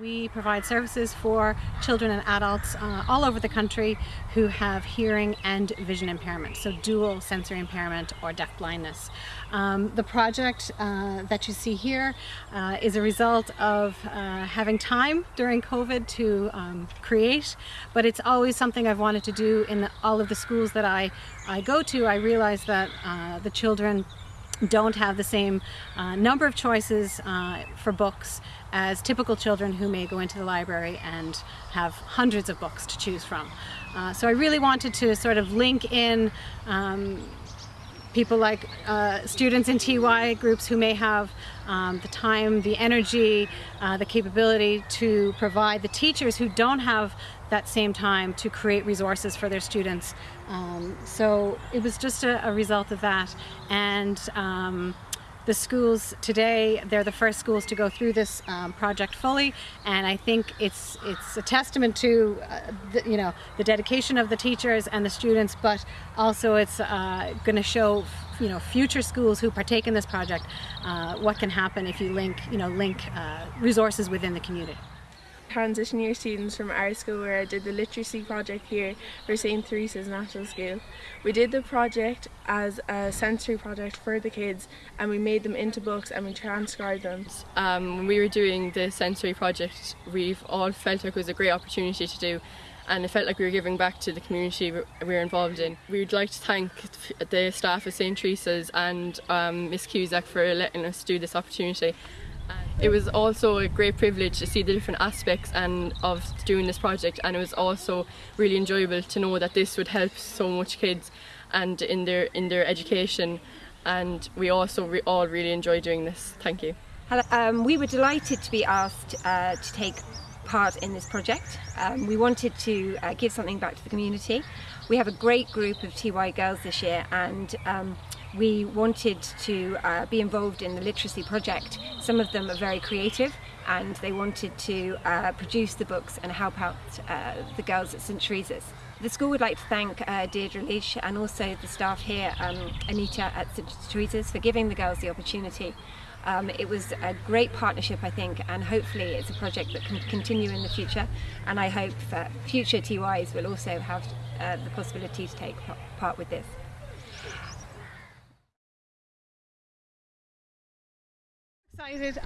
We provide services for children and adults uh, all over the country who have hearing and vision impairment, so dual sensory impairment or deaf blindness. Um, the project uh, that you see here uh, is a result of uh, having time during COVID to um, create, but it's always something I've wanted to do in the, all of the schools that I, I go to. I realize that uh, the children don't have the same uh, number of choices uh, for books as typical children who may go into the library and have hundreds of books to choose from. Uh, so I really wanted to sort of link in um, people like uh, students in TY groups who may have um, the time, the energy, uh, the capability to provide the teachers who don't have that same time to create resources for their students. Um, so it was just a, a, result of that. And um, the schools today, they're the first schools to go through this um, project fully, and I think it's it's a testament to uh, the, you know the dedication of the teachers and the students, but also it's uh, going to show you know future schools who partake in this project uh, what can happen if you link you know link uh, resources within the community transition year students from our school where I did the literacy project here for St Teresa's National School. We did the project as a sensory project for the kids and we made them into books and we transcribed them. Um, when we were doing the sensory project we've all felt like it was a great opportunity to do and it felt like we were giving back to the community we were involved in. We would like to thank the staff of St Teresa's and um, Miss Cusack for letting us do this opportunity it was also a great privilege to see the different aspects and of doing this project and it was also really enjoyable to know that this would help so much kids and in their in their education and we also re all really enjoy doing this. Thank you. Um, we were delighted to be asked uh, to take part in this project. Um, we wanted to uh, give something back to the community. We have a great group of TY girls this year and um, we wanted to uh, be involved in the literacy project. Some of them are very creative and they wanted to uh, produce the books and help out uh, the girls at St Teresa's. The school would like to thank uh, Deirdre Leash and also the staff here, um, Anita at St Teresa's, for giving the girls the opportunity. Um, it was a great partnership, I think, and hopefully it's a project that can continue in the future. And I hope that future TYs will also have uh, the possibility to take part with this. Excited